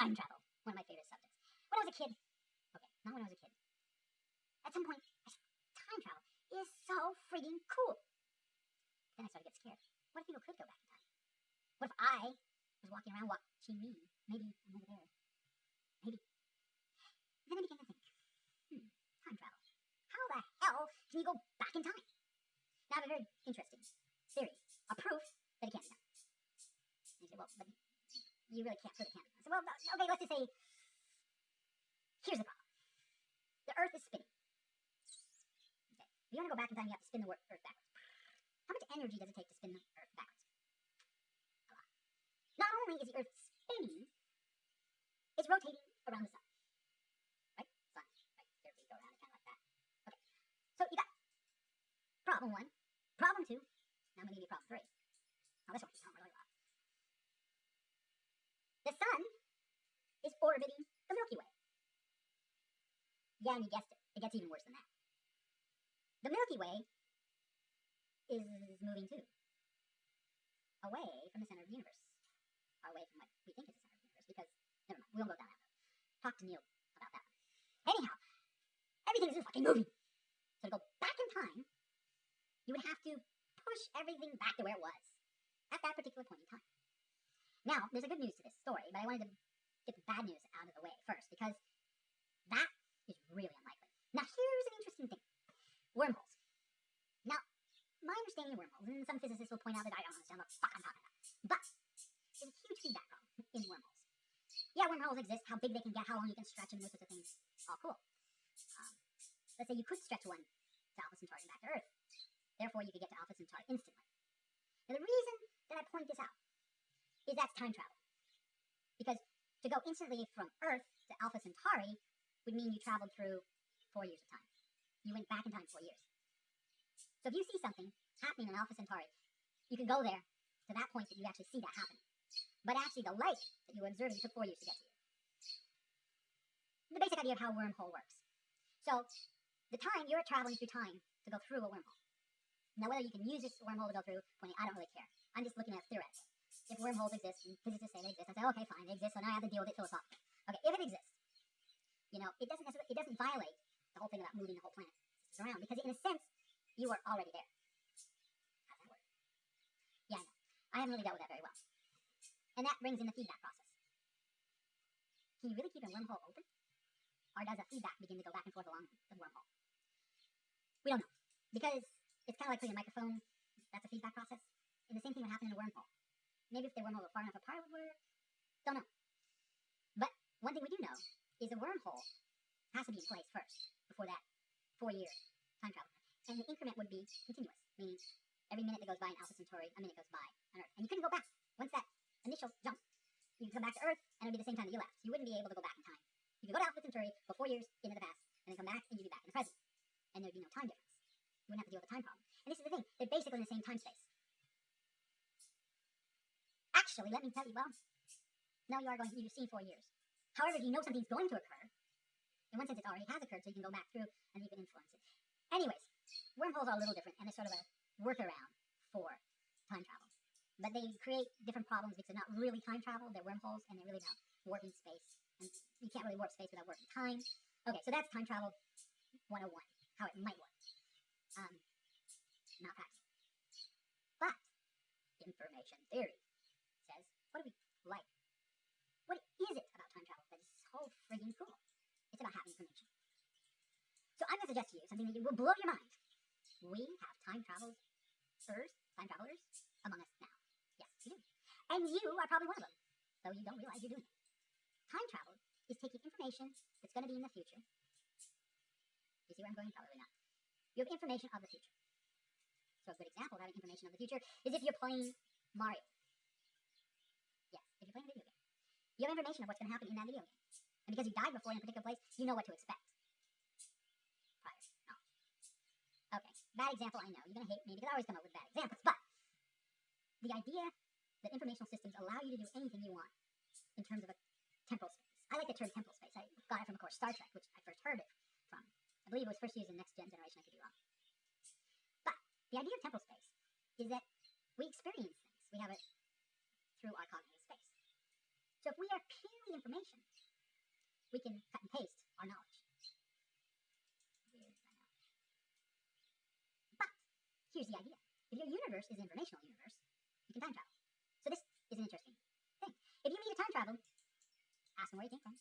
Time travel, one of my favorite subjects. When I was a kid, okay, not when I was a kid. At some point, said, time travel is so freaking cool. Then I started to get scared. What if people could go back in time? What if I was walking around watching me? Maybe I'm over there. Maybe. Then I began to think, hmm, time travel. How the hell can you go back in time? Now I have a very interesting theory, a proof that it can't be done. And you say, well, but you really can't it can't. I said, well, okay, let's just say, here's the problem. The Earth is spinning. Okay. If you want to go back in time, you have to spin the Earth backwards. How much energy does it take to spin the Earth backwards? A lot. Not only is the Earth spinning, it's rotating around the sun. Right? Sun. Right? There we go around it kind of like that. Okay. So you got problem one, problem two, now I'm gonna give you problem three. Now this one really. The sun is orbiting the Milky Way. Yeah, and you guessed it. It gets even worse than that. The Milky Way is moving too. Away from the center of the universe. Away from what we think is the center of the universe, because never mind, we won't go down that road. Talk to Neil about that. Anyhow, everything is just fucking moving. So to go back in time, you would have to push everything back to where it was at that particular point in time. Now, there's a good news to this story, but I wanted to get the bad news out of the way first, because that is really unlikely. Now, here's an interesting thing. Wormholes. Now, my understanding of wormholes, and some physicists will point out that I don't understand what the fuck I'm talking about, but there's a huge feedback problem in wormholes. Yeah, wormholes exist, how big they can get, how long you can stretch them, those sorts of things. All cool. Um, let's say you could stretch one to Alpha Centauri and back to Earth. Therefore, you could get to Alpha Centauri instantly. Now, the reason that I point this out is that's time travel. Because to go instantly from Earth to Alpha Centauri would mean you traveled through four years of time. You went back in time four years. So if you see something happening in Alpha Centauri, you can go there to that point that you actually see that happening. But actually, the light that you were observing took four years to get to you. The basic idea of how a wormhole works. So, the time you're traveling through time to go through a wormhole. Now, whether you can use this wormhole to go through, I don't really care. I'm just looking at theoretical. If wormholes exist, and physicists say they exist, I say, okay, fine, they exist, so now I have to deal with it philosophically. Okay, if it exists, you know, it doesn't necessarily, it doesn't violate the whole thing about moving the whole planet around, because in a sense, you are already there. How does that work? Yeah, I know. I haven't really dealt with that very well. And that brings in the feedback process. Can you really keep a wormhole open? Or does the feedback begin to go back and forth along the wormhole? We don't know. Because it's kind of like putting a microphone, that's a feedback process. And the same thing would happen in a wormhole. Maybe if the wormhole were far enough apart, would work. Don't know. But one thing we do know is a wormhole has to be in place first before that four year time travel. And the increment would be continuous, meaning every minute that goes by in Alpha Centauri, a minute goes by on Earth. And you couldn't go back. Once that initial jump, you could come back to Earth, and it would be the same time that you left. You wouldn't be able to go back in time. You could go to Alpha Centauri, go four years into the past, and then come back, and you'd be back in the present. And there'd be no time difference. You wouldn't have to deal with the time problem. And this is the thing, they're basically in the same time space. Actually, let me tell you, well, now you are going, you've four years. However, if you know something's going to occur, in one sense it already has occurred, so you can go back through and you can influence it. Anyways, wormholes are a little different, and they're sort of a workaround for time travel. But they create different problems because they're not really time travel, they're wormholes, and they're really about warping space. And you can't really warp space without warping time. Okay, so that's time travel 101, how it might work. Um, not practical. But information theory says, what do we like? What is it about time travel that is so friggin' cool? It's about having information. So I'm going to suggest to you something that will blow your mind. We have time travelers, time travelers among us now. Yes, we do. And you are probably one of them, though you don't realize you're doing it. Time travel is taking information that's going to be in the future. You see where I'm going? Probably not. You have information of the future. So a good example of having information of the future is if you're playing Mario. Yes, if you're playing a video game. You have information of what's going to happen in that video game. And because you died before in a particular place, you know what to expect. Prior knowledge. Okay, bad example, I know. You're going to hate me because I always come up with bad examples. But the idea that informational systems allow you to do anything you want in terms of a temporal space. I like the term temporal space. I got it from, of course, Star Trek, which I first heard it from. I believe it was first used in Next Gen Generation. I could be wrong. But the idea of temporal space is that we experience things. We have it through our cognitive. So if we are purely information, we can cut and paste our knowledge. But here's the idea. If your universe is an informational universe, you can time travel. So this is an interesting thing. If you meet a time travel, ask them where you came from,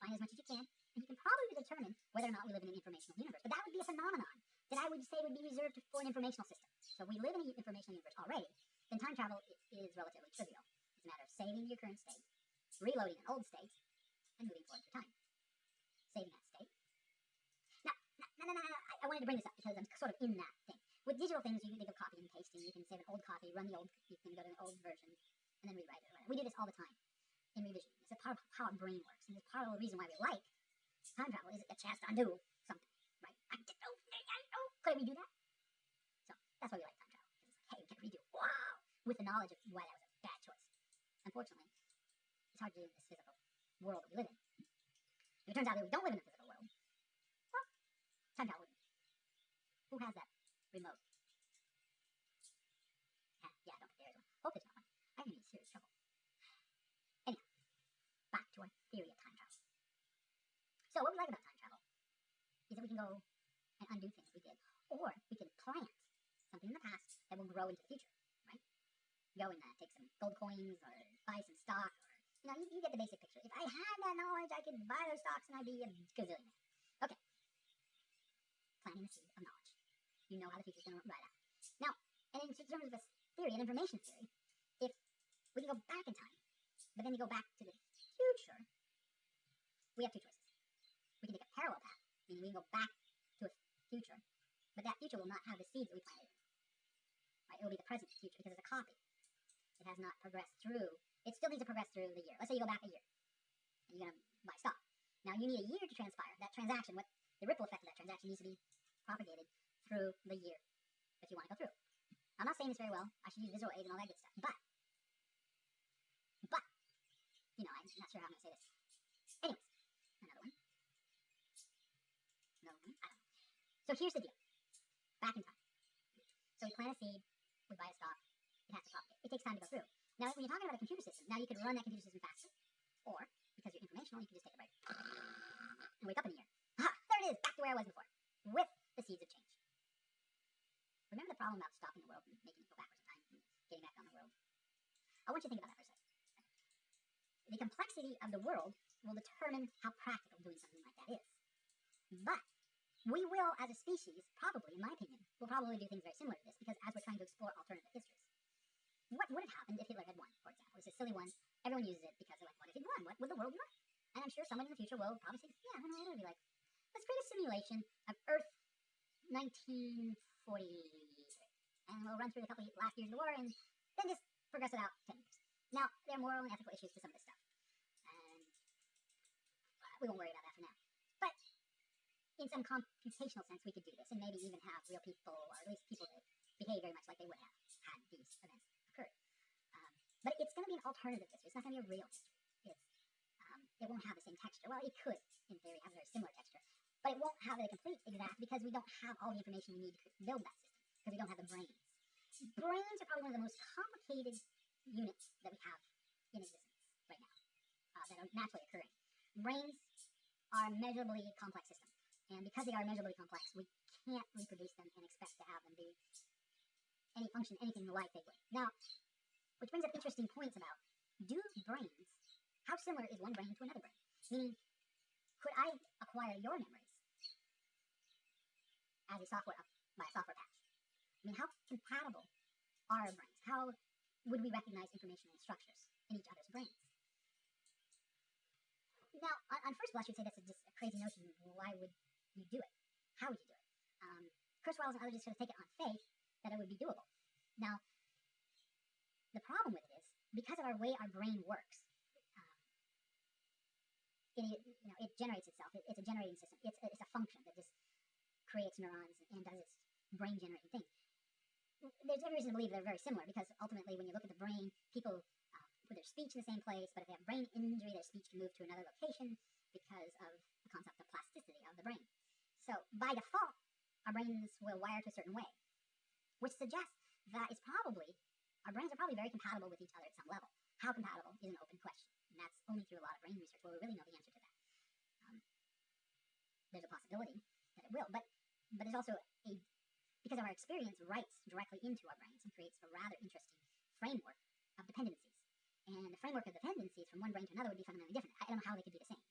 find as much as you can, and you can probably determine whether or not we live in an informational universe. But that would be a phenomenon that I would say would be reserved for an informational system. So if we live in an informational universe already, then time travel is relatively trivial. It's a matter of saving your current state, reloading an old state, and moving forward through time. Saving that state. Now, no, no, no, no, I, wanted to bring this up because I'm sort of in that thing. With digital things, you can think of copying and pasting. You can save an old copy, run the old, you can go to an old version, and then rewrite it. We do this all the time in revision. It's a part of how our brain works, and it's part of the reason why we like time travel is a chance to undo something, right? I did know, I know. Could I redo that? So that's why we like time travel. It's like, hey, we can redo. Wow! With the knowledge of why that was a bad choice. Unfortunately, it's hard to this physical world that we live in. If it turns out that we don't live in the physical world, well, time travel wouldn't. Who has that remote? Ah, yeah, I don't think there is one. Hope there's not one. I'm be in serious trouble. Anyhow, back to our theory of time travel. So what we like about time travel is that we can go and undo things we did, or we can plant something in the past that will grow into the future, right? Go and uh, take some gold coins or buy some stock, or you you, you get the basic picture. If I had that knowledge, I could buy those stocks and I'd be a gazillionaire. Okay, planting the seed of knowledge. You know how the future's going to ride out. Now, and in terms of this theory, an information theory, if we can go back in time, but then we go back to the future, we have two choices we can take a parallel path, meaning we can go back to a future, but that future will not have the seeds that we planted. Right? It will be the present future because it's a copy. It has not progressed through. It still needs to progress through the year. Let's say you go back a year, and you're gonna buy stock. Now you need a year to transpire. That transaction, what the ripple effect of that transaction needs to be propagated through the year that you want to go through. I'm not saying this very well. I should use visual aids and all that good stuff, but, but, you know, I'm not sure how I'm gonna say this. Anyways, another one. No, I don't know. So here's the deal. Back in time. So we plant a seed, we buy a stock, it has propagate. It takes time to go through. Now, when you're talking about a computer system, now you could run that computer system faster, or because you're informational, you can just take a break and wake up in a year. Ha! There it is, back to where I was before, with the seeds of change. Remember the problem about stopping the world and making it go backwards in time and getting back on the world? I want you to think about that for a second. The complexity of the world will determine how practical doing something like that is. But we will, as a species, probably, in my opinion, will probably do things very similar to this because as we're trying to explore alternative histories. What would have happened if Hitler had won, for example? It's a silly one. Everyone uses it because they're like, what if he won? What would the world be like? And I'm sure someone in the future will probably say, yeah, know, it would be like, let's create a simulation of Earth 1943. And we'll run through the couple of last years of the war and then just progress it out 10 years. Now, there are moral and ethical issues to some of this stuff. And uh, we won't worry about that for now. But in some computational sense, we could do this and maybe even have real people, or at least people that behave very much like they would have had these events but it's going to be an alternative history. It's not going to be a real. It's, um, it won't have the same texture. Well, it could, in theory, have a very similar texture. But it won't have a complete exact because we don't have all the information we need to build that system because we don't have the brains. Brains are probably one of the most complicated units that we have in existence right now uh, that are naturally occurring. Brains are measurably complex systems. And because they are measurably complex, we can't reproduce them and expect to have them do any function, anything like they would. Now, which brings up interesting points about do brains, how similar is one brain to another brain? Meaning, could I acquire your memories as a software by a software patch? I mean, how compatible are our brains? How would we recognize information and structures in each other's brains? Now, on, on first blush, you'd say that's a, just a crazy notion. Why would you do it? How would you do it? Um, Kurzweil and others just sort of take it on faith that it would be doable. Now, the problem with it is because of our way our brain works, um, it, you know, it generates itself. It, it's a generating system. It's a, it's a function that just creates neurons and does its brain generating thing. There's every reason to believe they're very similar because ultimately, when you look at the brain, people uh, put their speech in the same place, but if they have brain injury, their speech can move to another location because of the concept of plasticity of the brain. So by default, our brains will wire to a certain way, which suggests that it's probably, our brains are probably very compatible with each other at some level. How compatible is an open question, and that's only through a lot of brain research where we really know the answer to that. Um, there's a possibility that it will, but but there's also a because of our experience writes directly into our brains and creates a rather interesting framework of dependencies. And the framework of dependencies from one brain to another would be fundamentally different. I don't know how they could be the same.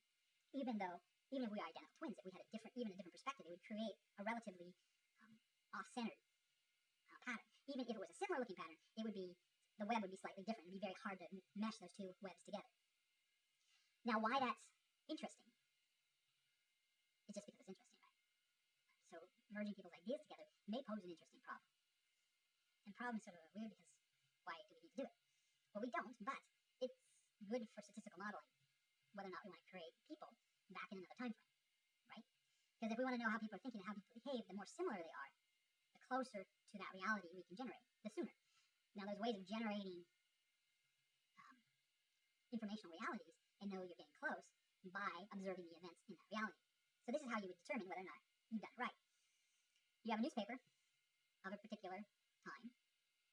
Even though, even if we are identical twins, if we had a different, even a different perspective, it would create a relatively um, off-centered. Even if it was a similar looking pattern, it would be, the web would be slightly different. It would be very hard to mesh those two webs together. Now, why that's interesting is just because it's interesting, right? So merging people's ideas together may pose an interesting problem. And problems sort of weird because why do we need to do it? Well, we don't, but it's good for statistical modeling, whether or not we want to create people back in another time frame, right? Because if we want to know how people are thinking and how people behave, the more similar they are, closer to that reality we can generate, the sooner. Now, there's ways of generating um, informational realities and know you're getting close by observing the events in that reality. So this is how you would determine whether or not you've done it right. You have a newspaper of a particular time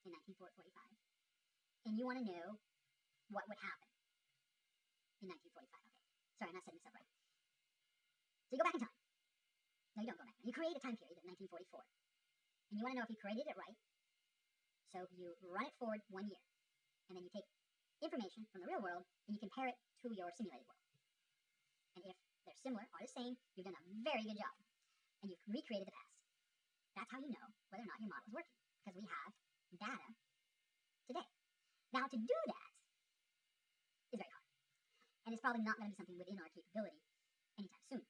in 1945, and you want to know what would happen in 1945. Okay, sorry, I'm not setting this up right. So you go back in time. No, you don't go back. You create a time period in 1944, and you want to know if you created it right. So you run it forward one year, and then you take information from the real world and you compare it to your simulated world. And if they're similar or the same, you've done a very good job, and you've recreated the past. That's how you know whether or not your model is working, because we have data today. Now, to do that is very hard, and it's probably not going to be something within our capability anytime soon.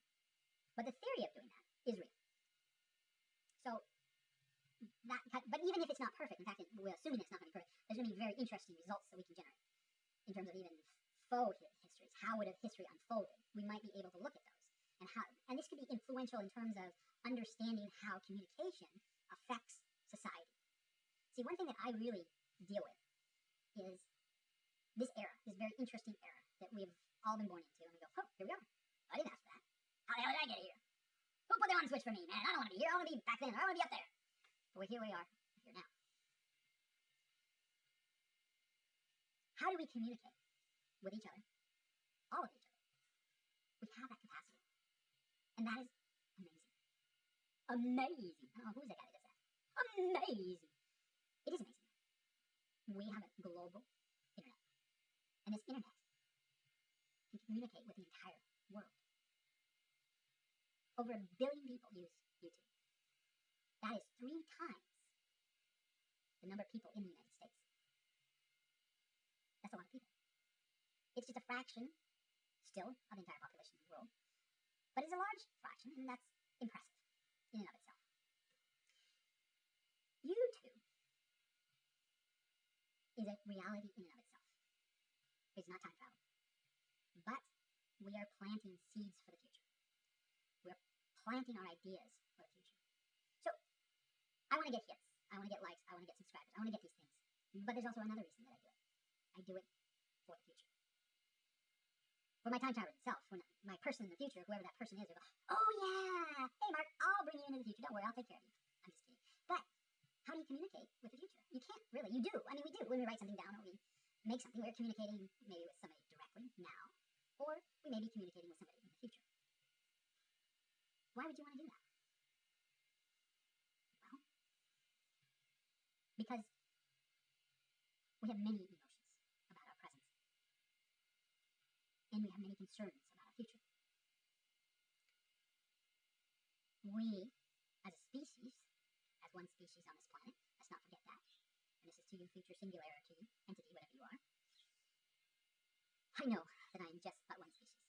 But the theory of doing that is real. So, that, but even if it's not perfect, in fact, it, we're assuming it's not going to be perfect, there's going to be very interesting results that we can generate in terms of even faux histories. How would a history unfolded? We might be able to look at those and how, and this could be influential in terms of understanding how communication affects society. See, one thing that I really deal with is this era, this very interesting era that we've all been born into, and we go, oh, here we are. I didn't ask for that. How the hell did I get here? Who put the on switch for me, man? I don't want to be here. I want to be back then. I want to be up there. But here we are, here now. How do we communicate with each other? All of each other. We have that capacity. And that is amazing. Amazing. Oh, who's that guy that does that? Amazing. It is amazing. We have a global internet. And this internet can communicate with the entire world. Over a billion people use YouTube. That is three times the number of people in the United. That's a lot of people. It's just a fraction, still, of the entire population of the world. But it's a large fraction, and that's impressive in and of itself. YouTube is a reality in and of itself. It's not time travel. But we are planting seeds for the future. We're planting our ideas for the future. So, I want to get hits. I want to get likes. I want to get subscribers. I want to get these things. But there's also another reason I do it. For the future. For my time travel itself, when my person in the future, whoever that person is, go, oh yeah, hey Mark, I'll bring you into the future. Don't worry, I'll take care of you. I'm just kidding. But how do you communicate with the future? You can't really. You do. I mean, we do. When we write something down or we make something, we're communicating maybe with somebody directly now, or we may be communicating with somebody in the future. Why would you want to do that? Well, because we have many emotions about our present, and we have many concerns about our future. We, as a species, as one species on this planet, let's not forget that, and this is to you, future singularity, entity, whatever you are, I know that I am just but one species.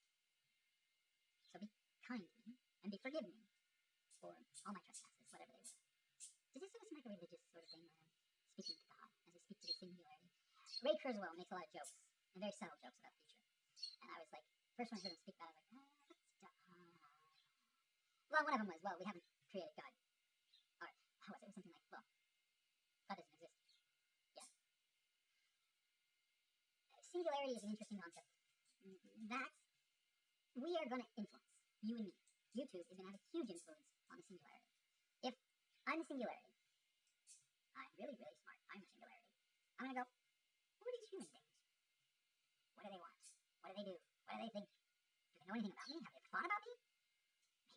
So be kind to me, and be forgive me for all my trespasses, whatever they were. Does this seem like a religious sort of thing where I'm speaking to God as I speak to the singularity? Ray Kurzweil makes a lot of jokes, and very subtle jokes about the future. And I was like, first I heard speak it, I was like, ah, that's. Well, one of them was, well, we haven't created God. Or, how was it? It was something like, well, God doesn't exist yet. Singularity is an interesting concept. That we are going to influence, you and me. YouTube is to have a huge influence on the singularity. If I'm the singularity, I'm really, really smart. I'm the singularity. I'm to go, who are these human beings? What do they want? What do they do? What do they think, do they know anything about me? Have they ever thought about me?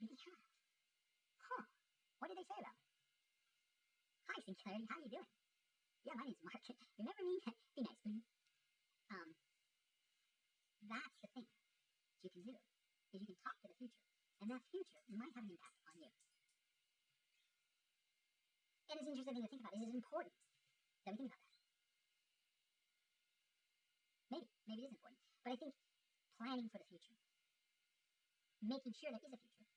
Maybe they have. Huh. What did they say about me? Hi, Singularity. How are you doing? Yeah, my name's Mark. Remember me? Be nice, please. Um, that's the thing that you can do, is you can talk to the future, and that future might have an impact on you. And it's interesting thing to think about. Is it important that we think about that? Maybe, maybe it is important. But I think planning for the future, making sure there is a future,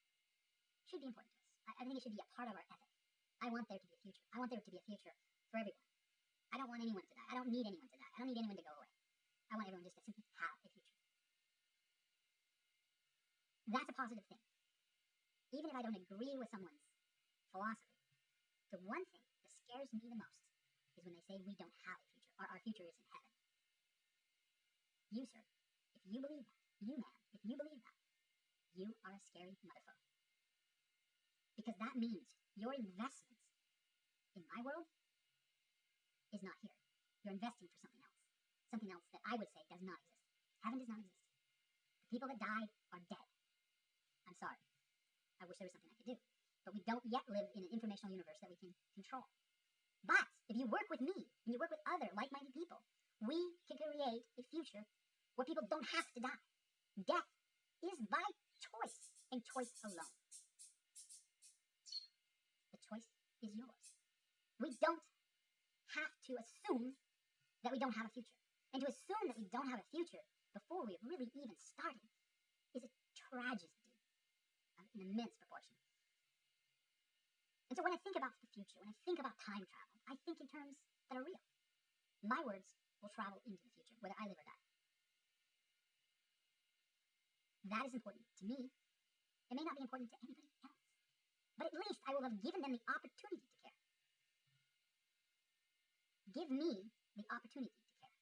should be important to us. I, I think it should be a part of our ethic. I want there to be a future. I want there to be a future for everyone. I don't want anyone to die. I don't need anyone to die. I don't need anyone to go away. I want everyone just to simply have a future. That's a positive thing. Even if I don't agree with someone's philosophy, the one thing that scares me the most is when they say we don't have a future, or our future is in heaven. You, sir, if you believe that, you, man, if you believe that, you are a scary motherfucker. Because that means your investments in my world is not here. You're investing for something else. Something else that I would say does not exist. Heaven does not exist. The people that died are dead. I'm sorry. I wish there was something I could do. But we don't yet live in an informational universe that we can control. But if you work with me and you work with other like minded people, we can create a future where people don't have to die. Death is by choice and choice alone. The choice is yours. We don't have to assume that we don't have a future. And to assume that we don't have a future before we have really even started is a tragedy of an immense proportion. And so when I think about the future, when I think about time travel, I think in terms that are real. My words will travel into the future, whether I live or die. That is important to me. It may not be important to anybody else. But at least I will have given them the opportunity to care. Give me the opportunity to care.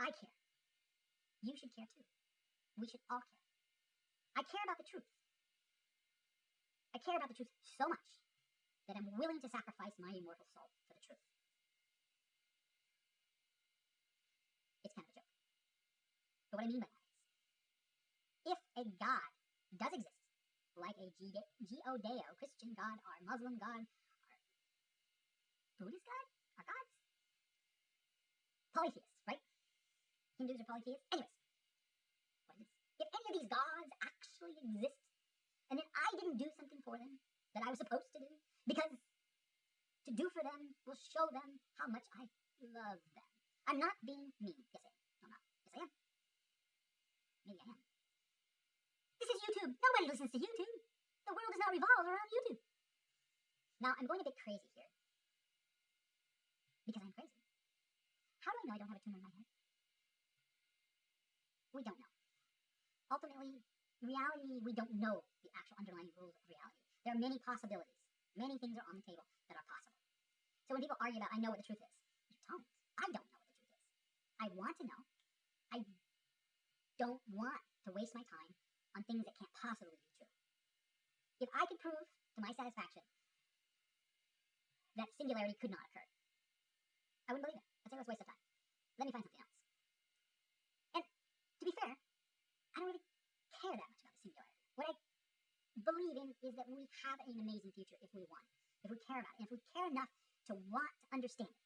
I care. You should care too. We should all care. I care about the truth. I care about the truth so much that I'm willing to sacrifice my immortal soul for the truth. It's kind of a joke. But what I mean by that a God does exist, like a G-O-Deo, Christian God, or Muslim God, or Buddhist God, or gods, polytheists, right? Hindus are polytheists. Anyways, If any of these gods actually exist, and then I didn't do something for them that I was supposed to do, because to do for them will show them how much I love them. I'm not being mean. Yes, I am. No, I'm not. Yes, I am. Maybe I am. This is YouTube. Nobody listens to YouTube. The world does not revolve around YouTube. Now, I'm going a bit crazy here. Because I'm crazy. How do I know I don't have a tumor in my head? We don't know. Ultimately, reality, we don't know the actual underlying rules of reality. There are many possibilities. Many things are on the table that are possible. So when people argue about, I know what the truth is, you don't. I don't know what the truth is. I want to know. I don't want to waste my time on things that can't possibly be true. If I could prove to my satisfaction that singularity could not occur, I wouldn't believe it. I'd say let's waste of time. Let me find something else. And to be fair, I don't really care that much about the singularity. What I believe in is that we have an amazing future if we want, if we care about it, and if we care enough to want to understand it.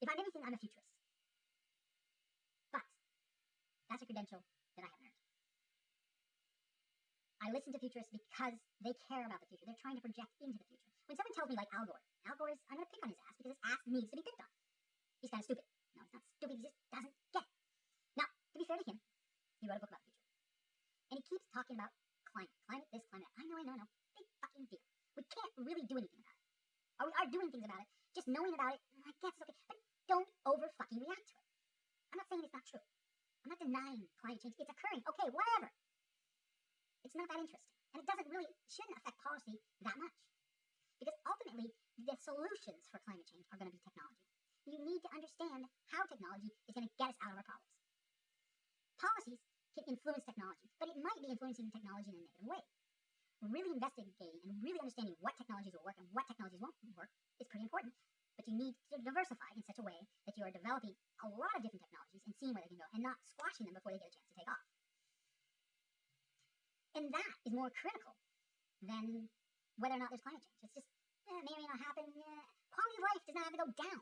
If I'm anything, I'm a futurist. But that's a credential that I haven't earned. I listen to futurists because they care about the future. They're trying to project into the future. When someone tells me, like Al Gore, Al Gore is, I'm going to pick on his ass because his ass needs to be picked on. He's kind of stupid. No, he's not stupid. He just doesn't get it. Now, to be fair to him, he wrote a book about the future. And he keeps talking about climate. Climate this, climate that. I know, I know, I know. Big fucking deal. We can't really do anything about it. Or we are doing things about it. Just knowing about it, I guess it's okay. But don't over fucking react to it. I'm not saying it's not true. I'm not denying climate change. It's occurring. Okay, whatever. It's not that interesting. And it doesn't really, shouldn't affect policy that much. Because ultimately, the solutions for climate change are going to be technology. You need to understand how technology is going to get us out of our problems. Policies can influence technology, but it might be influencing technology in a negative way. Really investigating and really understanding what technologies will work and what technologies won't work is pretty important But you need to diversify in such a way that you are developing a lot of different technologies and seeing where they can go and not squashing them before they get a chance to take off. And that is more critical than whether or not there's climate change. It's just, eh, may or may not happen. Eh. Quality of life does not have to go down.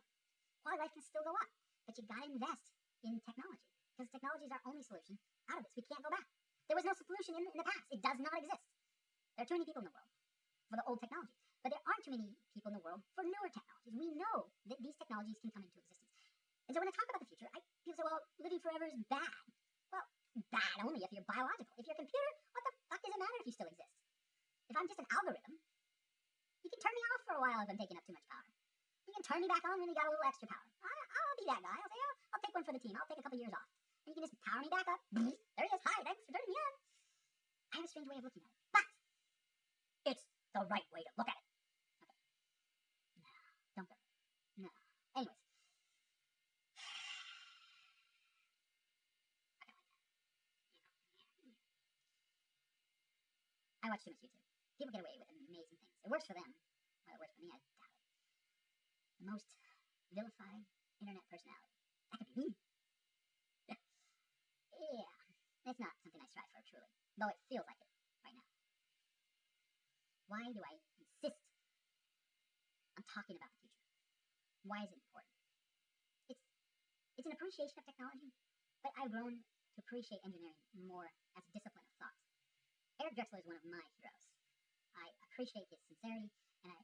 Quality of life can still go up. But you gotta invest in technology because technology is our only solution out of this. We can't go back. There was no solution in, in the past. It does not exist. There are too many people in the world for the old technologies. But there aren't too many people in the world for newer technologies. We know that these technologies can come into existence. And so when I talk about the future, I, people say, well, living forever is bad. Well, bad only if you're biological. If you're a computer, what the fuck does it matter if you still exist? If I'm just an algorithm, you can turn me off for a while if I'm taking up too much power. You can turn me back on when you got a little extra power. I, will be that guy. I'll say, oh, I'll take one for the team. I'll take a couple years off. And you can just power me back up. There he is. Hi, thanks for turning me on. I have a strange way of looking at it. The right way to look at it. Okay. No, don't go. No. Anyways. I watch too much YouTube. People get away with amazing things. It works for them. Well, it works for me. I doubt it. The most vilified internet personality. That could be me. yeah. It's not something I strive for, truly. Though it feels like it. Why do I insist on talking about the future? Why is it important? It's it's an appreciation of technology, but I've grown to appreciate engineering more as a discipline of thought. Eric Drexler is one of my heroes. I appreciate his sincerity and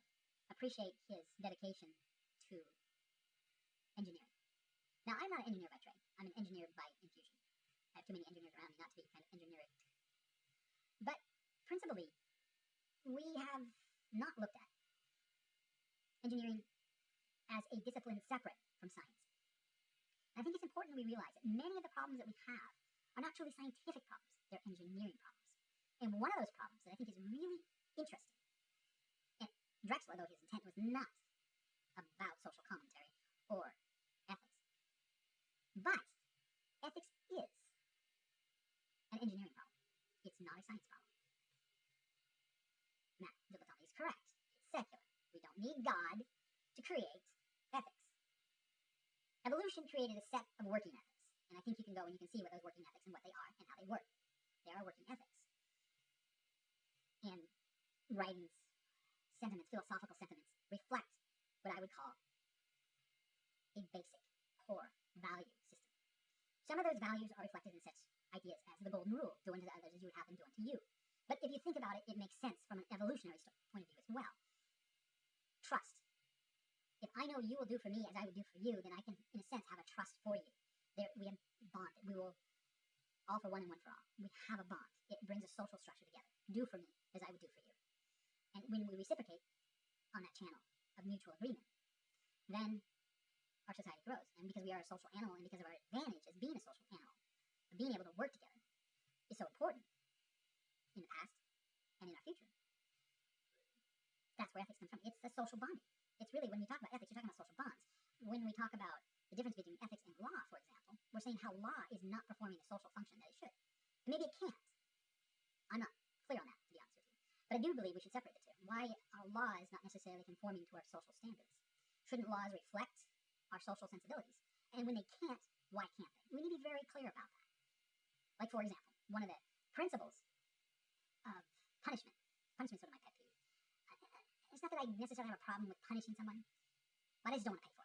I appreciate his dedication to engineering. Now, I'm not an engineer by trade. I'm an engineer by infusion. I have too many engineers around me not to be kind of engineering. But principally, we have not looked at engineering as a discipline separate from science. I think it's important we realize that many of the problems that we have are not truly scientific problems, they're engineering problems. And one of those problems that I think is really interesting, and Drexler, though his intent was not about social commentary or ethics, but ethics is an engineering problem. It's not a science problem. Now, Dilettante is correct. It's secular. We don't need God to create ethics. Evolution created a set of working ethics. And I think you can go and you can see what those working ethics and what they are and how they work. They are working ethics and writings, sentiments, philosophical sentiments, reflect what I would call a basic, core value system. Some of those values are reflected in such ideas as the golden rule, do unto others as you would have them do unto you. But if you think about it, it makes sense from an evolutionary point of view as well. Trust. If I know you will do for me as I would do for you, then I can, in a sense, have a trust for you. There, we have bonded. We will all for one and one for all. We have a bond. It brings a social structure together. Do for me as I would do for you. And when we reciprocate on that channel of mutual agreement, then our society grows. And because we are a social animal and because of our advantage as being a social animal, of being able to work together, is so important in the past and in our future. That's where ethics comes from. It's a social bonding. It's really, when you talk about. When we talk about the difference between ethics and law, for example, we're saying how law is not performing the social function that it should. maybe it can't. I'm not clear on that, to be honest with you. But I do believe we should separate the two. Why our law is not necessarily conforming to our social standards. Shouldn't laws reflect our social sensibilities? And when they can't, why can't they? We need to be very clear about that. Like, for example, one of the principles of punishment. Punishment is sort of my pet peeve. It's not that I necessarily have a problem with punishing someone, but I just don't want to pay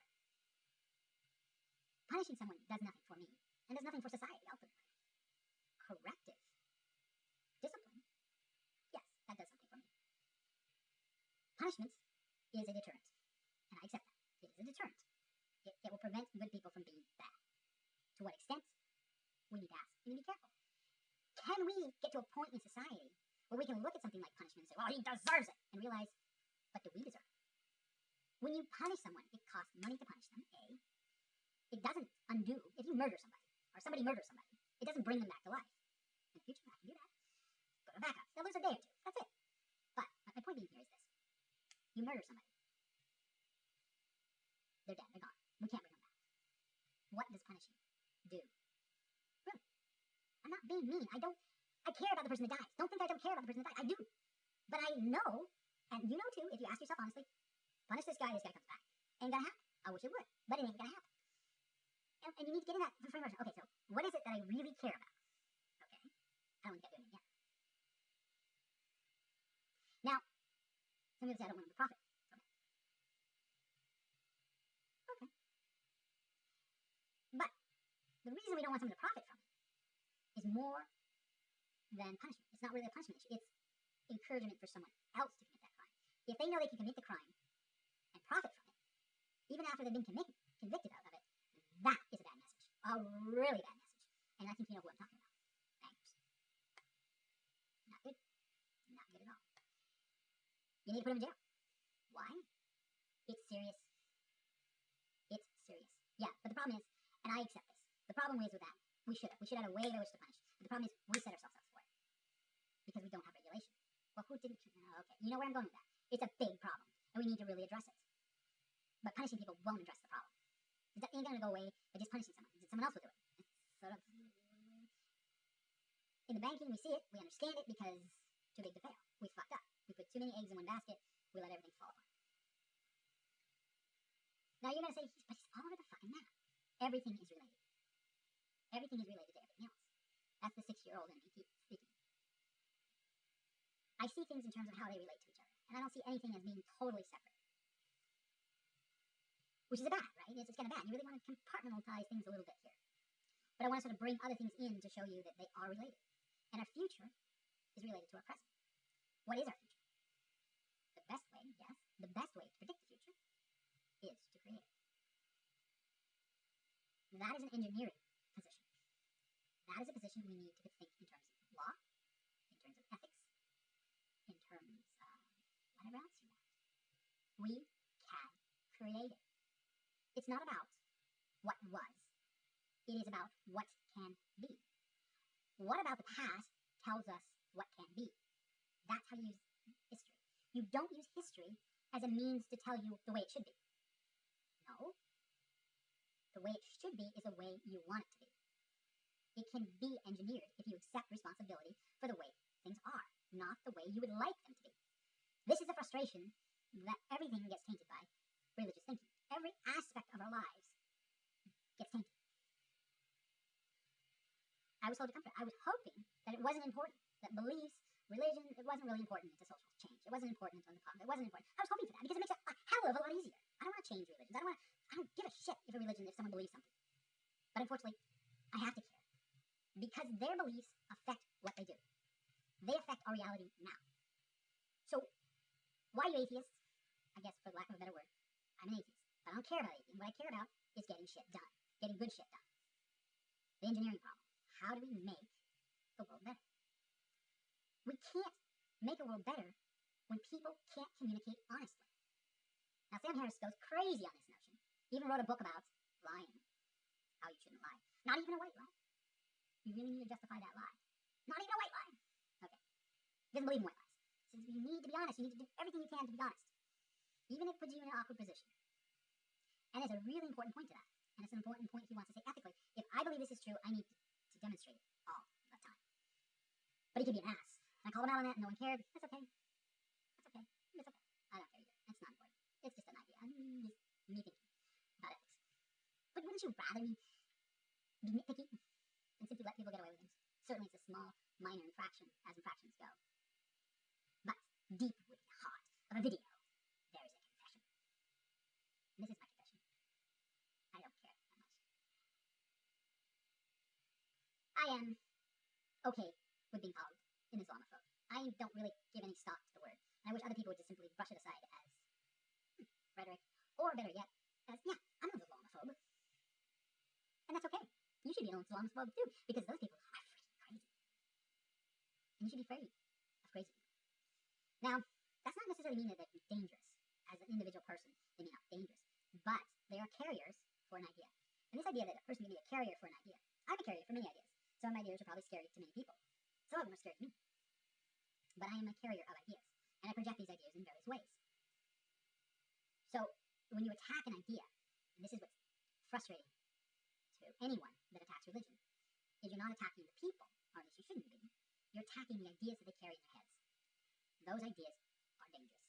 punishing someone does nothing for me and does nothing for society ultimately. Corrective discipline, yes, that does something for me. Punishment is a deterrent, and I accept that. It is a deterrent. It, it will prevent good people from being bad. To what extent? We need to ask. We need to be careful. Can we get to a point in society where we can look at something like punishment and say, well, he deserves it, and realize, but do we deserve it? When you punish someone, it costs money to punish them, A it doesn't undo. If you murder somebody, or somebody murders somebody, it doesn't bring them back to life. In the future, I can do that. Put them back up. They'll lose a day or two. That's it. But my point being here is this. You murder somebody. They're dead. They're gone. We can't bring them back. What does punishing do? Really? I'm not being mean. I don't, I care about the person that dies. Don't think I don't care about the person that dies. I do. But I know, and you know too, if you ask yourself honestly, punish this guy, this guy comes back. Ain't gonna happen. I wish it would, but it ain't gonna happen. And, and you need to get in that frame reference. Okay, so what is it that I really care about? Okay, I don't want to get doing it yet. Now, some people say I don't want to profit it. Okay. But the reason we don't want someone to profit from it is more than punishment. It's not really a punishment issue. It's encouragement for someone else to commit that crime. If they know they can commit the crime and profit from it, even after they've been convicted of it, that is a bad message. A really bad message. And I think you know who I'm talking about. Bankers. Not good. Not good at all. You need to put them in jail. Why? It's serious. It's serious. Yeah, but the problem is, and I accept this, the problem is with that, we should have. We should have a way by which to punish. But the problem is, we set ourselves up for it. Because we don't have regulation. Well, who didn't? Oh, okay, you know where I'm going with that. It's a big problem, and we need to really address it. But punishing people won't address the problem. It ain't going to go away by just punishing someone. Someone else will do it. It's sort of. In the banking, we see it, we understand it because too big to fail. We fucked up. We put too many eggs in one basket, we let everything fall apart. Now you're going to say, but he's all over the fucking map. Everything is related. Everything is related to everything else. That's the six year old in me keep speaking. I see things in terms of how they relate to each other, and I don't see anything as being totally separate. Which is a bad, right? It's, it's kind of bad. You really want to compartmentalize things a little bit here. But I want to sort of bring other things in to show you that they are related. And our future is related to our present. What is our future? The best way, yes, the best way to predict the future is to create it. That is an engineering position. That is a position we need to think in terms of law, in terms of ethics, in terms of whatever else you want. We can create it. It's not about what was. It is about what can be. What about the past tells us what can be? That's how you use history. You don't use history as a means to tell you the way it should be. No. The way it should be is the way you want it to be. It can be engineered if you accept responsibility for the way things are, not the way you would like them to be. This is a frustration that everything gets tainted by religious thinking. Every aspect of our lives gets tainted. I was told to comfort. I was hoping that it wasn't important, that beliefs, religion, it wasn't really important to social change. It wasn't important to the problem. It wasn't important. I was hoping for that because it makes it a hell of a lot easier. I don't want to change religions. I don't want. To, I don't give a shit if a religion, if someone believes something. But unfortunately, I have to care because their beliefs affect what they do. They affect our reality now. So, why are you atheists? I guess for lack of a better word, I'm an atheist. But I don't care about atheism. What I care about is getting shit done, getting good shit done. The engineering problem. How do we make the world better? We can't make a world better when people can't communicate honestly. Now, Sam Harris goes crazy on this notion. He even wrote a book about lying, how you shouldn't lie. Not even a white lie. You really need to justify that lie. Not even a white lie. Okay. He doesn't believe in white lies. Says you need to be honest. You need to do everything you can to be honest. Even if it puts you in an awkward position. And there's a really important point to that. And it's an important point he wants to say ethically. If I believe this is true, I need to, demonstrate it all the time. But he can be an ass. And I called him out on that and no one cared. That's okay. That's okay. It's okay. I don't care either. It's not important. It's just an idea. I mean, just me thinking about ethics. But wouldn't you rather me be nitpicky and simply let people get away with things? Certainly it's a small, minor infraction as infractions go. But deep the heart of a video, there is a confession. And this is my confession. I don't care that much. I am okay with being called an Islamophobe. I don't really give any stock to the word. And I wish other people would just simply brush it aside as hmm, rhetoric. Or better yet, as, yeah, I'm an Islamophobe. And that's okay. You should be an Islamophobe too, because those people are freaking crazy. And you should be afraid of crazy people. Now, that's not necessarily mean that they're dangerous. As an individual person, they may not be dangerous. But they are carriers for an idea. And this idea that a person can be a carrier for an idea. I'm a carrier for many ideas. Some ideas are probably scary to many people. Some of them are scary to me. But I am a carrier of ideas. And I project these ideas in various ways. So when you attack an idea, and this is what's frustrating to anyone that attacks religion, is you're not attacking the people, or at least you shouldn't be. You're attacking the ideas that they carry in their heads. Those ideas are dangerous.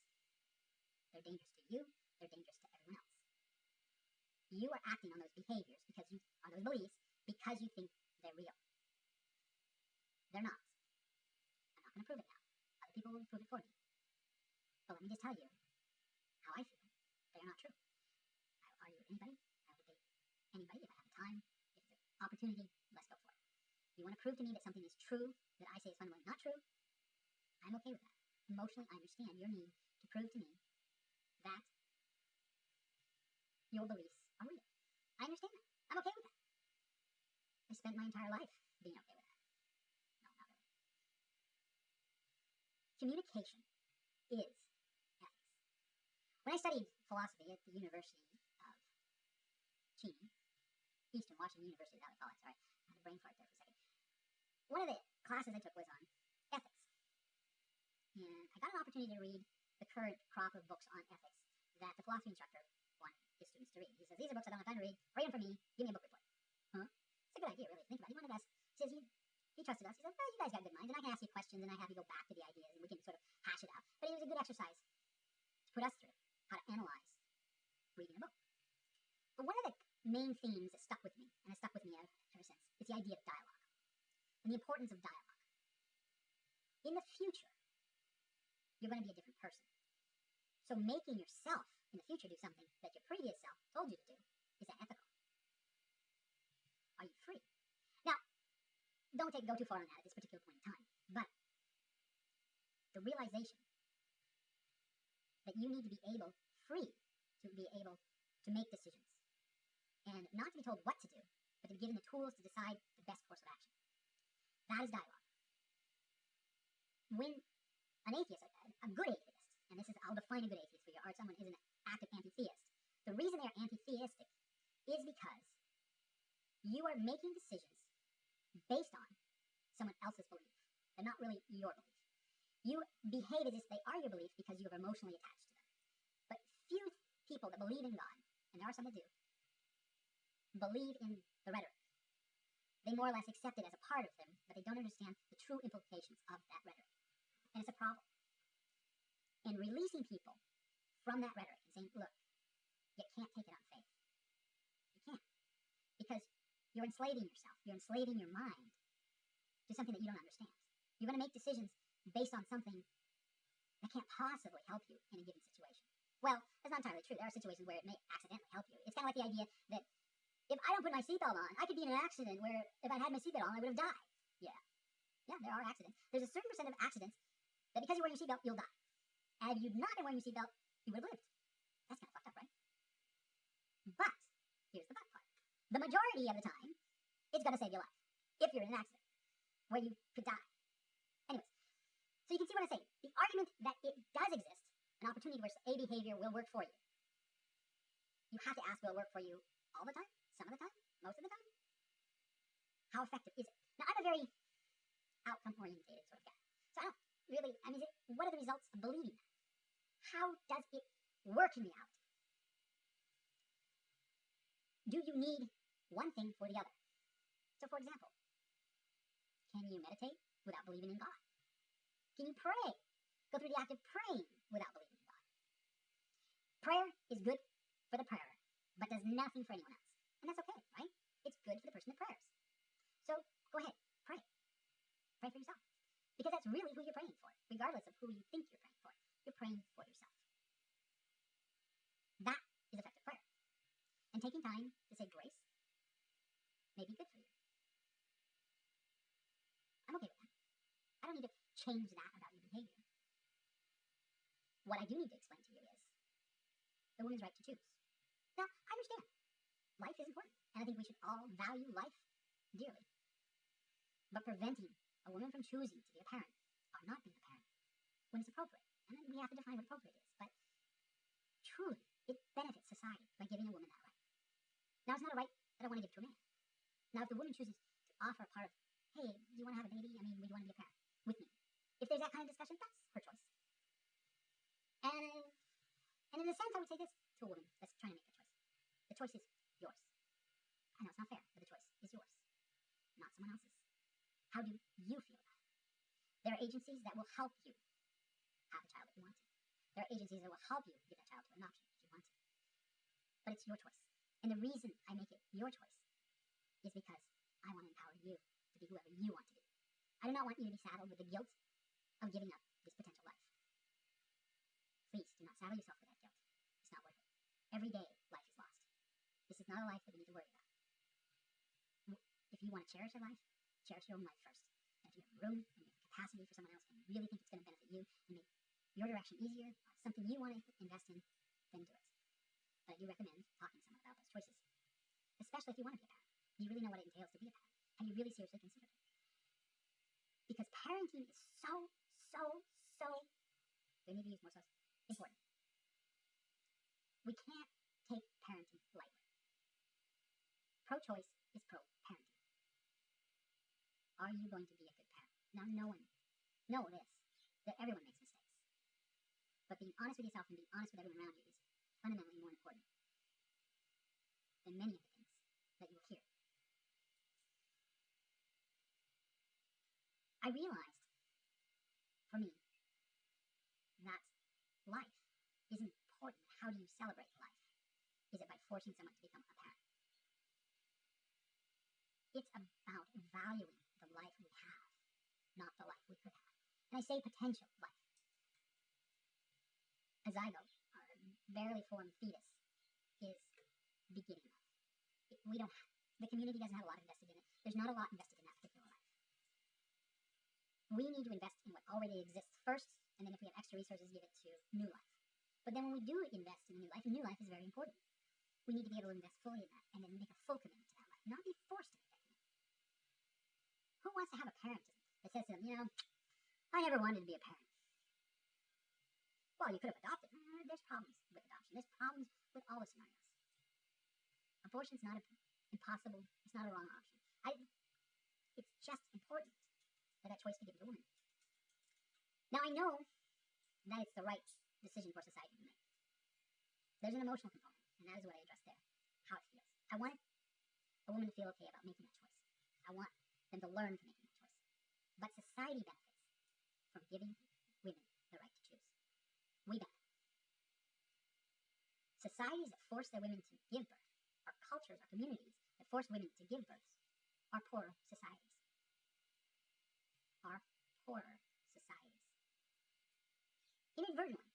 They're dangerous to you, they're dangerous to everyone else. You are acting on those behaviors because you on those beliefs because you think they're real. They're not. I'm not going to prove it now. Other people will prove it for me. But let me just tell you how I feel. They are not true. I will argue with anybody. I will debate anybody if I have the time, if it's an opportunity. Let's go for it. You want to prove to me that something is true that I say is fundamentally not true? I'm okay with that. Emotionally, I understand your need to prove to me that your beliefs are real. I understand that. I'm okay with that. I spent my entire life being okay with that. No, not really. Communication is ethics. When I studied philosophy at the University of Cheney, Eastern Washington University, call it, sorry, I had a brain fart there for a second. One of the classes I took was on ethics. And I got an opportunity to read the current crop of books on ethics that the philosophy instructor wanted his students to read. He says, These are books I don't have time to read. Read them for me. Give me a book report. Huh? It's a good idea, really. Think about it. He wanted. He trusted us. He said, Well, you guys got good minds, and I can ask you questions, and I have you go back to the ideas, and we can sort of hash it out. But it was a good exercise to put us through how to analyze reading a book. But one of the main themes that stuck with me, and has stuck with me ever, ever since, is the idea of dialogue and the importance of dialogue. In the future, you're going to be a different person. So making yourself in the future do something that your previous self told you to do is that ethical? Are you free? Don't take go too far on that at this particular point in time, but the realization that you need to be able, free, to be able to make decisions and not to be told what to do, but to be given the tools to decide the best course of action. That is dialogue. When an atheist, a, a good atheist, and this is, I'll define a good atheist for you, or someone is an active anti-theist, the reason they are anti-theistic is because you are making decisions based on someone else's belief, and not really your belief. You behave as if they are your belief because you are emotionally attached to them. But few people that believe in God, and there are some that do, believe in the rhetoric. They more or less accept it as a part of them, but they don't understand the true implications of that rhetoric. And it's a problem. And releasing people from that rhetoric and saying, look, you can't take it on faith. You can't. Because you're enslaving yourself. You're enslaving your mind to something that you don't understand. You're going to make decisions based on something that can't possibly help you in a given situation. Well, that's not entirely true. There are situations where it may accidentally help you. It's kind of like the idea that if I don't put my seatbelt on, I could be in an accident where if I had my seatbelt on, I would have died. Yeah. Yeah, there are accidents. There's a certain percent of accidents that because you're wearing your seatbelt, you'll die. And if you'd not been wearing your seatbelt, you would have lived. That's kind of fucked up, right? But here's the bad part. The majority of the time, it's going to save your life if you're in an accident where you could die. Anyways, so you can see what I'm saying. The argument that it does exist, an opportunity where a behavior will work for you. You have to ask, will it work for you all the time? Some of the time? Most of the time? How effective is it? Now, I'm a very outcome oriented sort of guy. So I don't really, I mean, what are the results of believing that? How does it work in reality? Do you need one thing for the other? So, for example, can you meditate without believing in God? Can you pray? Go through the act of praying without believing in God. Prayer is good for the prayer, but does nothing for anyone else. And that's okay, right? It's good for the person that prays. So go ahead, pray. Pray for yourself. Because that's really who you're praying for, regardless of who you think you're praying for. You're praying for yourself. That is effective prayer. And taking time to say grace may be good for you. I'm okay with that. I don't need to change that about your behavior. What I do need to explain to you is the woman's right to choose. Now, I understand. Life is important, and I think we should all value life dearly. But preventing a woman from choosing to be a parent or not being a parent when it's appropriate, and then we have to define what appropriate is, but truly, it benefits society by giving a woman that right. Now, it's not a right that I want to give to a man. Now, if the woman chooses to offer a part of, hey, do you want to have a baby? I mean, would you want to be a parent with me? If there's that kind of discussion, that's her choice. And and in a sense, I would say this to a woman that's trying to make a choice. The choice is yours. I know it's not fair, but the choice is yours, not someone else's. How do you feel about it? There are agencies that will help you have a child if you want to. There are agencies that will help you give that child to adoption if you want to. But it's your choice. And the reason I make it your choice is because I want to empower you to be whoever you want to be. I do not want you to be saddled with the guilt of giving up this potential life. Please do not saddle yourself with that guilt. It's not worth it. Every day, life is lost. This is not a life that we need to worry about. If you want to cherish your life, cherish your own life first. And if you have room and you have capacity for someone else and you really think it's going to benefit you and make your direction easier, something you want to invest in, then do it. But I do recommend talking to someone about those choices, especially if you want to be a parent. Do you really know what it entails to be a parent? Have you really seriously considered it? Because parenting is so, so, so, I need to use more so, important. We can't take parenting lightly. Pro-choice is pro-parenting. Are you going to be a good parent? Now, no one, know this, that everyone makes mistakes. But being honest with yourself and being honest with everyone around you is fundamentally more important than many of the things that you will hear. I realized, for me, that life is important. How do you celebrate life? Is it by forcing someone to become a parent? It's about valuing the life we have, not the life we could have. And I say potential life. A zygote, a barely formed fetus, is beginning life. We don't. have, The community doesn't have a lot invested in it. There's not a lot invested in that particular life. We need to invest in what already exists first, and then if we have extra resources, give it to new life. But then when we do invest in new life, new life is very important. We need to be able to invest fully in that, and then make a full commitment to that life, not be forced to make that commitment. Who wants to have a parent that says to them, you know, I never wanted to be a parent? Well, you could have adopted. Uh, there's problems with adoption. There's problems with all the scenarios. Abortion's not impossible. It's not a wrong option. I, it's just important that that choice be given to women. Now, I know that it's the right decision for society to make. There's an emotional component, and that is what I addressed there, how it feels. I want a woman to feel okay about making that choice. I want them to learn from making that choice. But society benefits from giving women the right to choose. We benefit. Societies that force their women to give birth, our cultures, our communities that force women to give birth, are poorer societies. Are poorer societies. Inadvertently,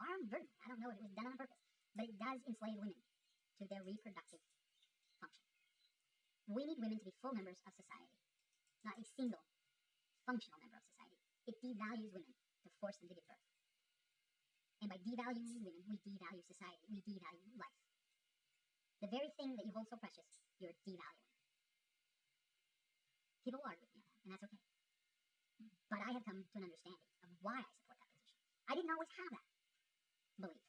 or inadvertently, I don't know if it was done on purpose, but it does enslave women to their reproductive function. We need women to be full members of society, not a single functional member of society. It devalues women to force them to give birth. And by devaluing women, we devalue society, we devalue life. The very thing that you hold so precious, you're devaluing. People argue with me on that, and that's okay. But I have come to an understanding of why I support that position. I didn't always have that belief.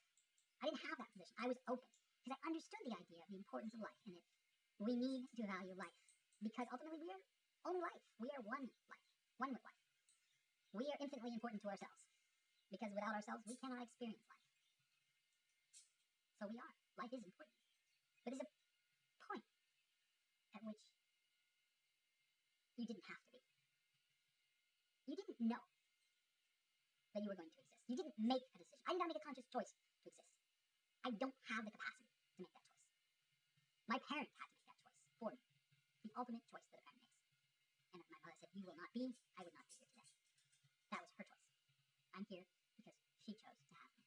I didn't have that position. I was open because I understood the idea of the importance of life and that we need to value life because ultimately we are only life. We are one life, one with life. We are infinitely important to ourselves because without ourselves we cannot experience life. So we are. Life is important. But there's a point at which you didn't have to be. You didn't know that you were going to exist. You didn't make a decision. I did not make a conscious choice to exist. I don't have the capacity to make that choice. My parents had to make that choice for me. The ultimate choice that a parent makes. And if my mother said, You will not be, I would not be here today. That was her choice. I'm here because she chose to have me.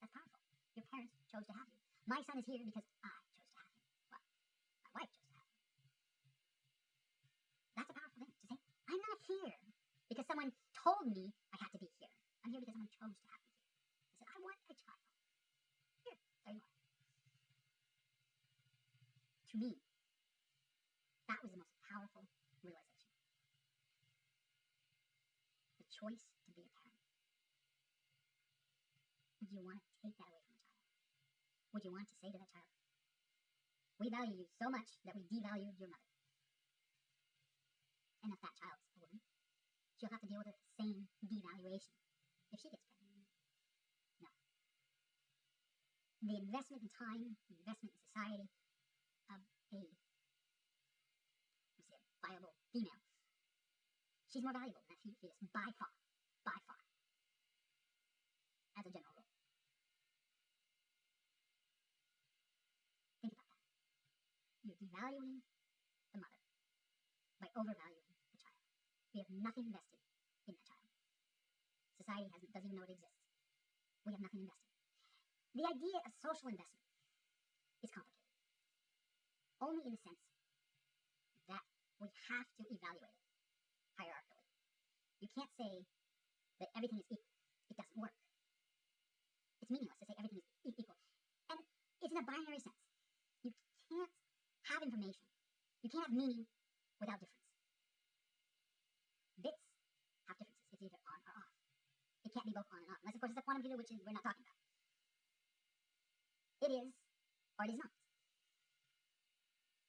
That's powerful. Your parents chose to have you. My son is here because I chose to have him. Well, my wife chose to have him. That's a powerful thing to say. I'm not here because someone told me I had to be here. I'm here because someone chose to have me want a child. Here, there you are. To me, that was the most powerful realization. The choice to be a parent. Would you want to take that away from a child? Would you want to say to that child, We value you so much that we devalue your mother? And if that child's a woman, she'll have to deal with the same devaluation if she gets pregnant. No. The investment in time, the investment in society of a say, a viable female, she's more valuable than that fetus by far, by far, as a general rule. Think about that. You're devaluing the mother by overvaluing the child. We have nothing invested in that child. Society doesn't even know it exists. We have nothing invested. The idea of social investment is complicated, only in the sense that we have to evaluate it hierarchically. You can't say that everything is equal. It doesn't work. It's meaningless to say everything is equal. And it's in a binary sense. You can't have information. You can't have meaning without difference. Bits have differences. It's either on or off. It can't be both on and off. Unless, of course, it's a quantum computer, which is, we're not talking about. It is or it is not.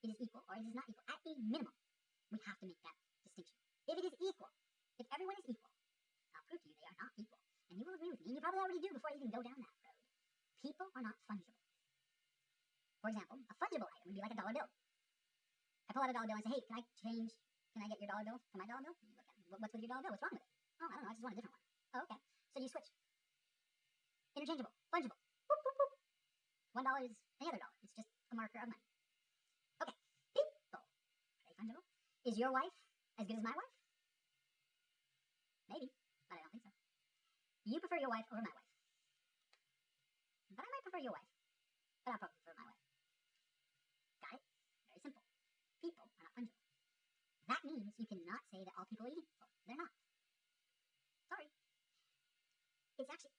It is equal or it is not equal. At a minimum, we have to make that distinction. If it is equal, if everyone is equal, I'll prove to you they are not equal. And you will agree with me, and you probably already do before you even go down that road. People are not fungible. For example, a fungible item would be like a dollar bill. I pull out a dollar bill and say, hey, can I change, can I get your dollar bill for my dollar bill? You look at it, what's with your dollar bill? What's wrong with it? Oh, I don't know, I just want a different one. Oh, okay. So you switch. Interchangeable, fungible. One dollar is any other dollar. It's just a marker of money. Okay. People. Are they fungible? Is your wife as good as my wife? Maybe, but I don't think so. You prefer your wife over my wife. But I might prefer your wife. But I'll probably prefer my wife. Got it? Very simple. People are not fungible. That means you cannot say that all people are equal. They're not. Sorry. It's actually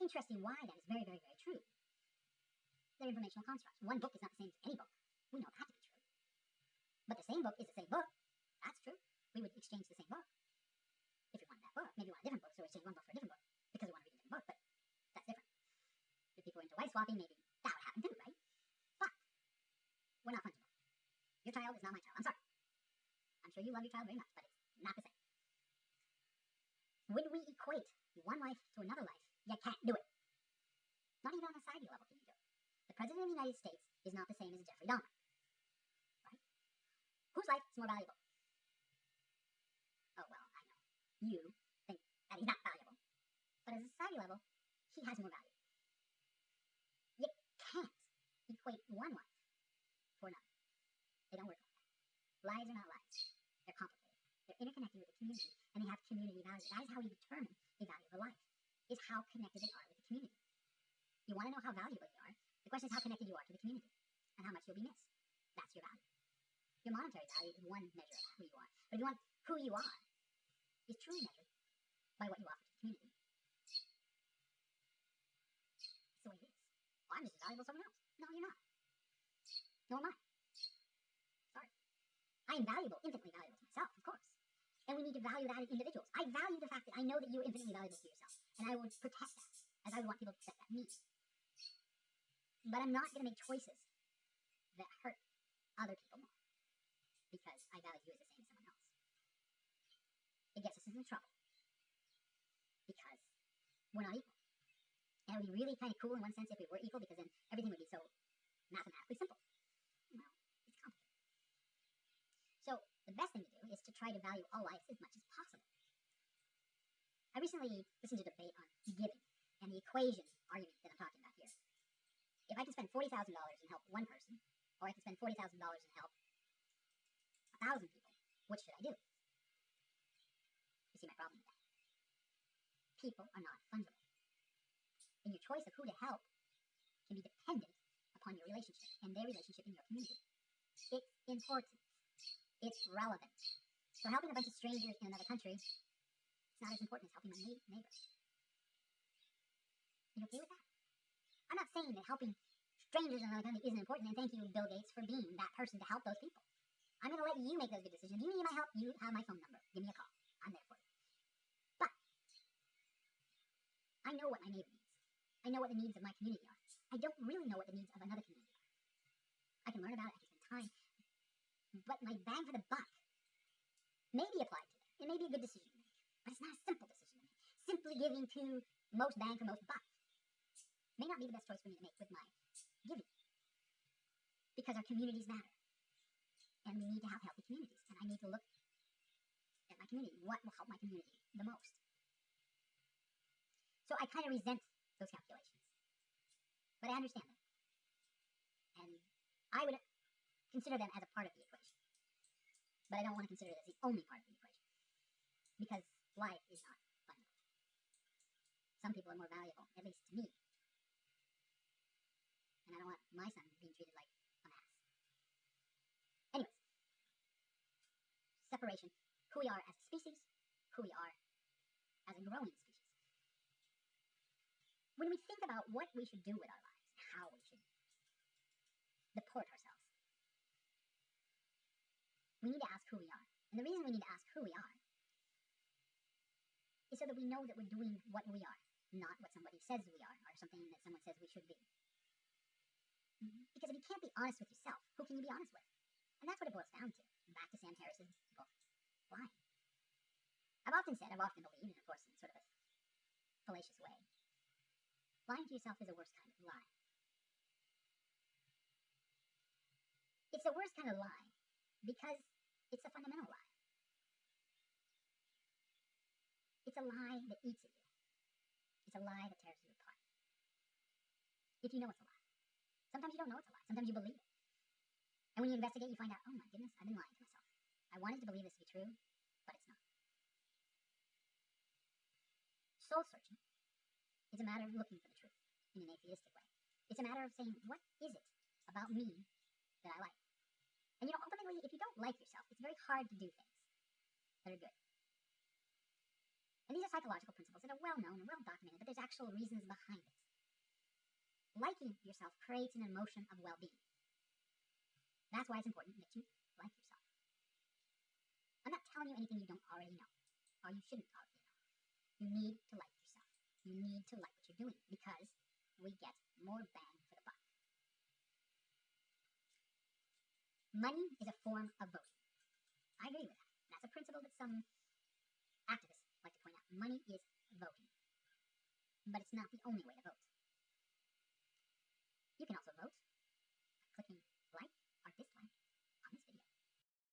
interesting why that is very, very, very true. They're informational constructs. One book is not the same as any book. We know that to be true. But the same book is the same book. That's true. We would exchange the same book. If we wanted that book, maybe we want a different book, so we exchange one book for a different book because we want to read a different book, but that's different. If people are into wife swapping, maybe that would happen too, right? But we're not fungible. Your child is not my child. I'm sorry. I'm sure you love your child very much, but it's not the same. Would we equate one life to another life? You can't do it. Not even on a society level can you do it. The President of the United States is not the same as Jeffrey Dahmer. Right? Whose life is more valuable? Oh, well, I know. You think that he's not valuable. But at a society level, he has more value. You can't equate one life for another. They don't work like that. Lives are not lives. They're complicated. They're interconnected with the community, and they have community value. That is how we determine the value of a life, is how connected they are with the community. You want to know how valuable you? The question is how connected you are to the community, and how much you'll be missed. That's your value. Your monetary value is one measure of who you are. But if you want who you are, is truly measured by what you offer to the community. It's the way it is. Well, I'm just as valuable as someone else. No, you're not. Nor am I. Sorry. I am valuable, infinitely valuable to myself, of course. And we need to value that as individuals. I value the fact that I know that you're infinitely valuable to yourself. And I would protect that, as I would want people to protect that me. But I'm not going to make choices that hurt other people more. Because I value you as the same as someone else. It gets us into trouble. Because we're not equal. And it would be really kind of cool in one sense if we were equal, because then everything would be so mathematically simple. Well, it's complicated. So the best thing to do is to try to value all lives as much as possible. I recently listened to a debate on giving and the equation argument that I'm talking about here. If I can spend forty thousand dollars and help one person, or I can spend forty thousand dollars and help a thousand people, which should I do? You see my problem with that. People are not fungible. And your choice of who to help can be dependent upon your relationship and their relationship in your community. It's important. It's relevant. So helping a bunch of strangers in another country, it's not as important as helping my neigh- neighbor. You okay with that? I'm not saying that helping strangers in another country isn't important, and thank you, Bill Gates, for being that person to help those people. I'm going to let you make those good decisions. If you need my help, you have my phone number. Give me a call. I'm there for you. But I know what my neighbor needs. I know what the needs of my community are. I don't really know what the needs of another community are. I can learn about it, I can spend time. But my bang for the buck may be applied to that. It may be a good decision to make. But it's not a simple decision to make. Simply giving to most bang for most buck may not be the best choice for me to make with my giving. Because our communities matter. And we need to have healthy communities. And I need to look at my community. What will help my community the most? So I kind of resent those calculations. But I understand them. And I would consider them as a part of the equation. But I don't want to consider it as the only part of the equation. Because life is not fundamental. Some people are more valuable, at least to me. And I don't want my son being treated like a mass. Anyways, separation, who we are as a species, who we are as a growing species. When we think about what we should do with our lives, how we should deport ourselves, we need to ask who we are. And the reason we need to ask who we are is so that we know that we're doing what we are, not what somebody says we are, or something that someone says we should be. Because if you can't be honest with yourself, who can you be honest with? And that's what it boils down to. Back to Sam Harris's book, Lying. I've often said, I've often believed, and of course in sort of a fallacious way, lying to yourself is the worst kind of lie. It's the worst kind of lie because it's a fundamental lie. It's a lie that eats at you. It's a lie that tears you apart. If you know it's a lie. Sometimes you don't know it's a lie. Sometimes you believe it. And when you investigate, you find out, oh my goodness, I've been lying to myself. I wanted to believe this to be true, but it's not. Soul searching is a matter of looking for the truth in an atheistic way. It's a matter of saying, what is it about me that I like? And you know, ultimately, if you don't like yourself, it's very hard to do things that are good. And these are psychological principles that are well known and well documented, but there's actual reasons behind it. Liking yourself creates an emotion of well being. That's why it's important that you like yourself. I'm not telling you anything you don't already know, or you shouldn't already know. You need to like yourself. You need to like what you're doing because we get more bang for the buck. Money is a form of voting. I agree with that. That's a principle that some activists like to point out. Money is voting. But it's not the only way to vote. You can also vote.